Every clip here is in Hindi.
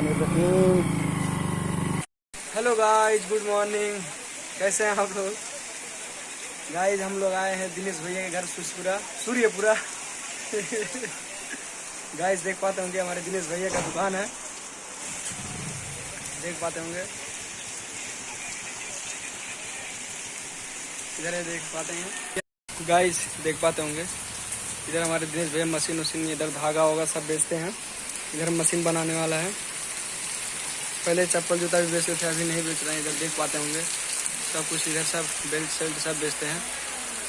हेलो गाइस गुड मॉर्निंग कैसे हैं आप लोग? गाइस हम लोग आए हैं दिनेश भैया के घर सुरपुरा सूर्यपुरा। गाइस देख पाते होंगे, हमारे दिनेश भैया का दुकान है। देख पाते होंगे। इधर देख पाते हैं। गाइस देख पाते होंगे। इधर हमारे दिनेश भैया मशीन वशीन इधर धागा होगा, सब बेचते हैं। इधर मशीन बनाने वाला है। पहले चप्पल जूता भी बेचते थे, अभी नहीं बेच रहे हैं, इधर देख पाते होंगे। सब कुछ इधर, सब बेल्ट सेल्ट सब बेचते हैं।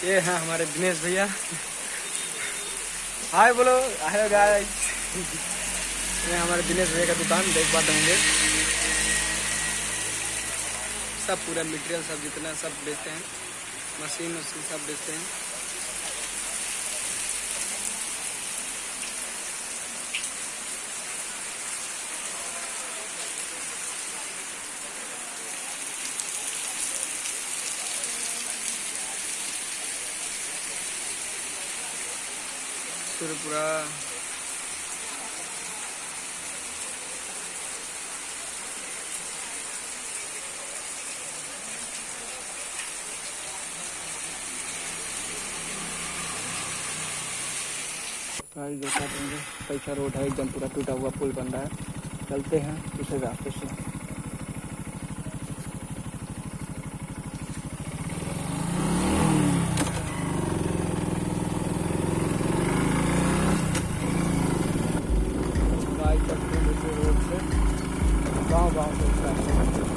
ये हैं हमारे दिनेश भैया। हाय बोलो। हाय गाइस ये हमारे दिनेश भैया का दुकान, देख पाते होंगे। सब पूरा मटेरियल सब जितना, सब बेचते हैं। मशीन वशीन सब बेचते हैं। पूरा गाड़ी देखा कैसा रोड है, एकदम पूरा टूटा हुआ पुल बन रहा है। चलते हैं दूसरे रास्ते से गाय चलते हैं दूसरे रोड से गाँव गाँव से इस रास्ते से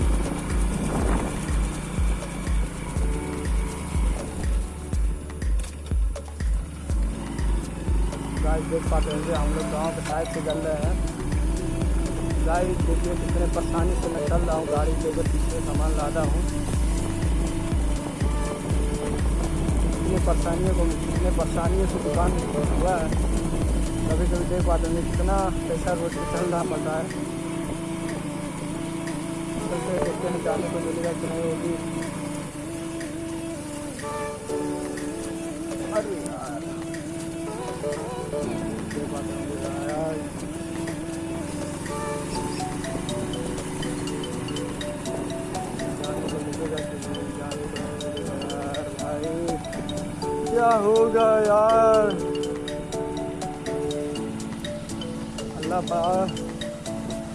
देख पाते होंगे हम लोग गाँव के साइड से चल रहे हैं गाय देखिए कितने परेशानी से मैं चल रहा हूँ गाड़ी लेकर पीछे सामान लादा हूँ इतनी परेशानियों को इतने परेशानियों से दुकान हुआ है कभी कभी देख पाते होंगे कितना पैसा पे चल रहा पड़ता है को मिलेगा कि नहीं होगी क्या होगा यार? अल्लाह पा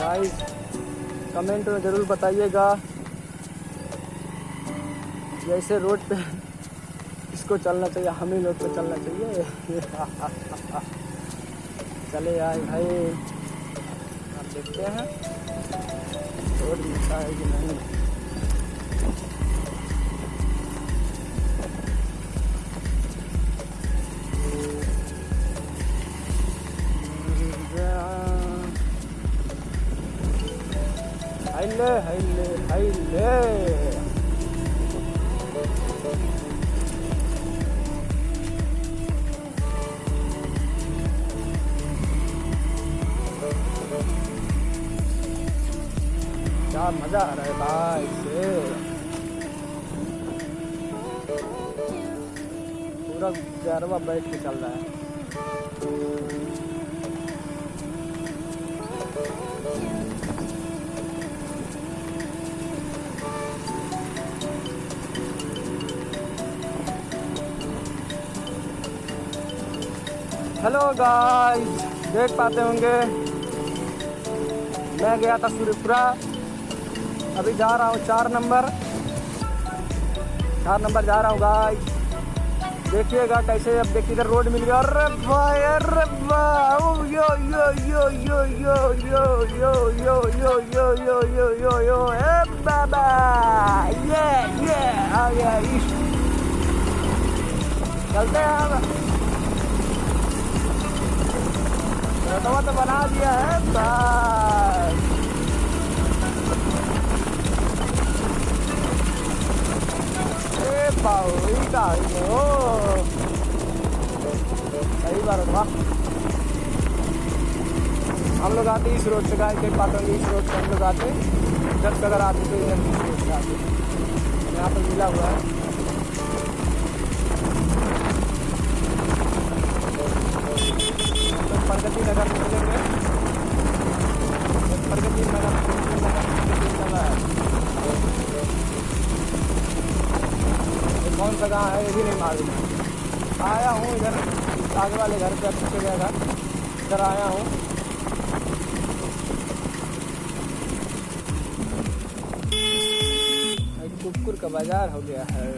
गाइस कमेंट में ज़रूर बताइएगा। जैसे रोड पे इसको चलना चाहिए, हम ही लोग को चलना चाहिए। चले आए भाई। आप देखते हैं। रोड मिलता है कि नहीं। हाइले हाइले क्या मज़ा आ रहा है भाई से पूरा गरबा बैठ के चल रहा है। हेलो गाइस देख पाते होंगे मैं गया था सूर्यपुरा अभी जा रहा हूँ चार नंबर चार नंबर जा रहा हूँ गाइस देखिएगा कैसे अब देखिए इधर रोड मिल गया अरे भाई अरे यो यो यो यो यो यो यो यो यो यो यो यो यो यो ए बाबा ये ये आ गया चलते हैं हम तो बना दिया है सही बात है। हम लोग आते इस रोड से, गाय के पाटोंगे इस रोड से हम लोग आते जब अगर आते तो इधर इस रोड से आते यहाँ पर मिला हुआ है। प्रगति नगर निकलेंगे प्रगति नगर कौन सा गाँव है? ये भी नहीं मालूम। आया हूँ इधर, आगे वाले घर पे पीछे गया था इधर आया हूँ। कुकुर का बाज़ार हो गया है।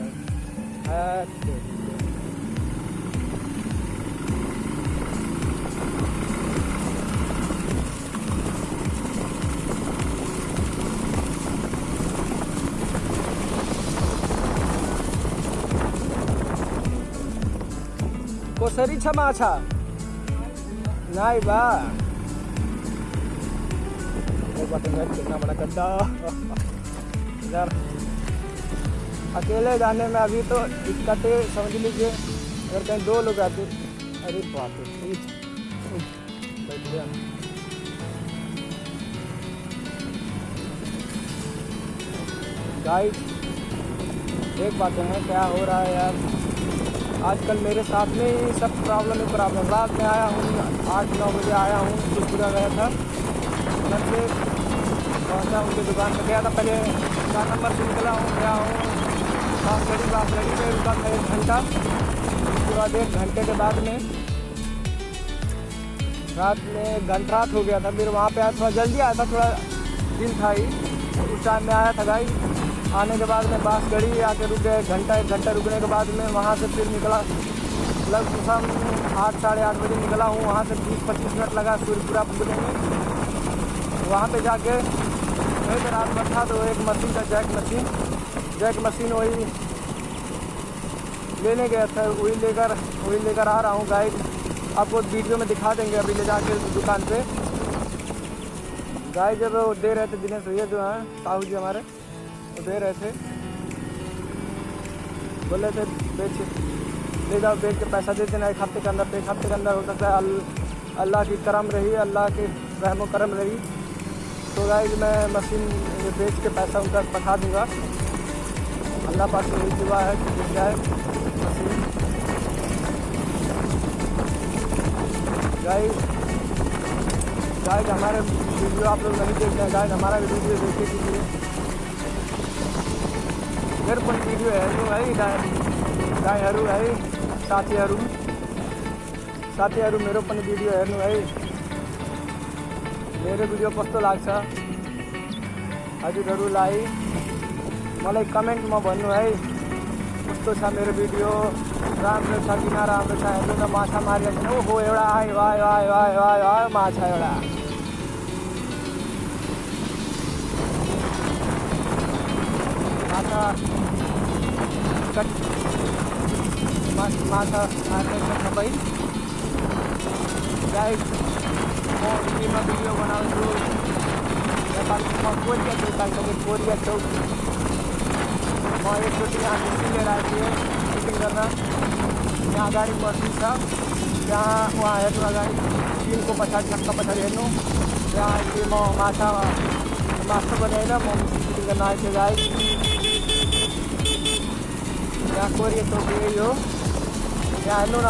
कोसरी छ। माछा नहीं बा कितना बड़ा गड्ढा इधर अकेले जाने में अभी तो दिक्कत समझ लीजिए। अगर कहीं दो लोग आते, अरे बाप गया गाइड एक बात है, क्या हो रहा है यार? आजकल मेरे साथ में ही सब प्रॉब्लम ही प्रॉब्लम रात में आया हूँ, आठ, नौ बजे आया हूँ त्रिपुरा गया था। घर से पहुँचा उनकी दुकान पर गया था। पहले चार नंबर से निकला हूँ, गया हूँ। बांसगढ़ी बांसगढ़ी में रुका था एक घंटा। बाद एक घंटे के बाद में रात में घंटा रात हो गया था। फिर वहाँ पे आया, थोड़ा जल्दी आया था, थोड़ा दिन था ही। उस टाइम में आया था गाई आने के बाद में बांसगढ़ी आके रुक गए घंटा, एक घंटा रुकने के बाद में वहाँ से फिर निकला। लगभग शाम आठ, साढ़े आठ बजे निकला हूँ, वहाँ से बीस, पच्चीस मिनट लगा सूर्यपुरा पुगने में। वहाँ पे जाके पे रात भर था तो एक मशीन था, जैक मशीन। जैक मशीन वही लेने गया था, वही लेकर वही लेकर आ रहा हूँ गाइड आपको वीडियो में दिखा देंगे अभी ले जाके दुकान पे। गाय जब दे रहे थे दिनेश भैया जो हैं, साहू जी हमारे। दे रहे थे। बोले थे, बेच, ले जाओ, बेच के पैसा दे देना, एक हफ़्ते के अंदर, एक हफ़्ते के अंदर हो सकता है, अल- अल्लाह की करम रही, अल्लाह की रहमो करम रही। तो गाइज़ मैं मशीन बेच के पैसा उनका पठा दूँगा। अल्लाह पास से यही दुआ है कि मिल जाए मशीन। गाइज़ गाइज़ हमारे वीडियो आप लोग नहीं देखते हैं। गाइज़ हमारा वीडियो देखे कीजिए। मेरे पण वीडियो हेर्नु है गाई गाईहरू है साथीहरू साथीहरू मेरो पनि भिडियो हेर्नु है। मेरो भिडियो कस्तो लाग्छ? हजुरहरूलाई मलाई कमेन्टमा भन्नु है। कस्तो छ मेरो भिडियो? राम्रो छ कि नराम्रो छ? हेर्नु न माछा मारिरहेको छैन ओहो एउटा आयो आयो आयो आयो आयो आयो माछा एउटा। माछा कट मा- सबै गाइड म बनाउँछु नेपालमा कोरिया चौक कोरिया चौक म एकचोटि यहाँ लिएर आएको थिएँ सुटिङ गर्न यहाँ अगाडि मसिन छ त्यहाँ उहाँ हेर्नु अगाडि टिमको पछाडि छक्का पछाडि हेर्नु त्यहाँ अहिले म माछा माछा बनाएर म गाइड यहाँ कोरिया चौक यही हो यहाँ हेर्नु